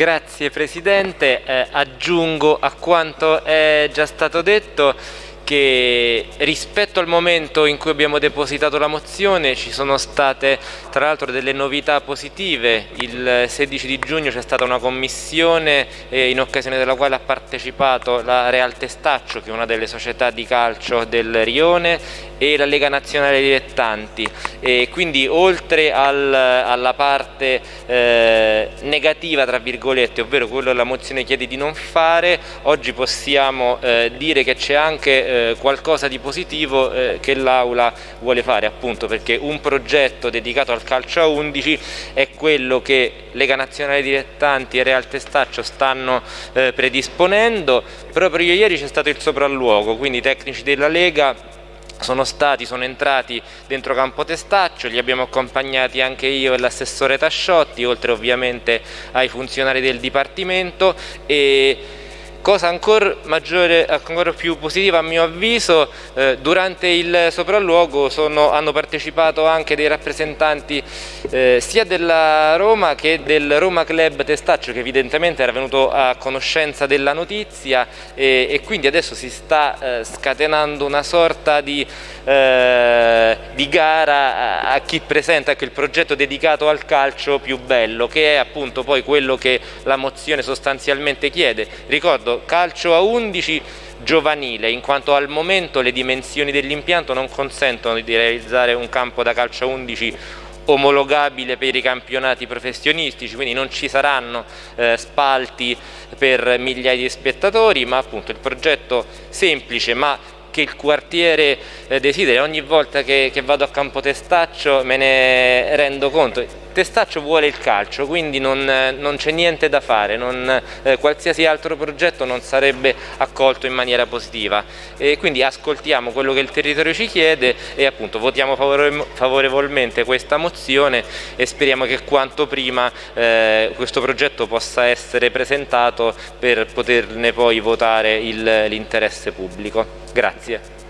Grazie Presidente, eh, aggiungo a quanto è già stato detto che rispetto al momento in cui abbiamo depositato la mozione ci sono state tra l'altro delle novità positive, il 16 di giugno c'è stata una commissione eh, in occasione della quale ha partecipato la Real Testaccio che è una delle società di calcio del Rione e la Lega Nazionale Dilettanti e quindi oltre al, alla parte eh, negativa tra virgolette ovvero quello che la mozione chiede di non fare oggi possiamo eh, dire che c'è anche eh, qualcosa di positivo eh, che l'Aula vuole fare appunto perché un progetto dedicato al calcio a 11 è quello che Lega Nazionale Dilettanti e Real Testaccio stanno eh, predisponendo. Proprio ieri c'è stato il sopralluogo quindi i tecnici della Lega sono stati, sono entrati dentro Campo Testaccio, li abbiamo accompagnati anche io e l'assessore Tasciotti, oltre ovviamente ai funzionari del Dipartimento e Cosa ancora, maggiore, ancora più positiva a mio avviso, eh, durante il sopralluogo sono, hanno partecipato anche dei rappresentanti eh, sia della Roma che del Roma Club Testaccio che evidentemente era venuto a conoscenza della notizia e, e quindi adesso si sta eh, scatenando una sorta di, eh, di gara a, a, chi presenta ecco, il progetto dedicato al calcio più bello che è appunto poi quello che la mozione sostanzialmente chiede. Ricordo ricordo calcio a 11 giovanile in quanto al momento le dimensioni dell'impianto non consentono di realizzare un campo da calcio a 11 omologabile per i campionati professionistici, quindi non ci saranno eh, spalti per migliaia di spettatori, ma appunto il progetto semplice ma che il quartiere eh, desidera, ogni volta che, che vado a Campo Testaccio me ne rendo conto, Testaccio vuole il calcio, quindi non, non c'è niente da fare, non, eh, qualsiasi altro progetto non sarebbe accolto in maniera positiva. E quindi ascoltiamo quello che il territorio ci chiede e appunto votiamo favorevolmente questa mozione e speriamo che quanto prima eh, questo progetto possa essere presentato per poterne poi votare l'interesse pubblico. Grazie.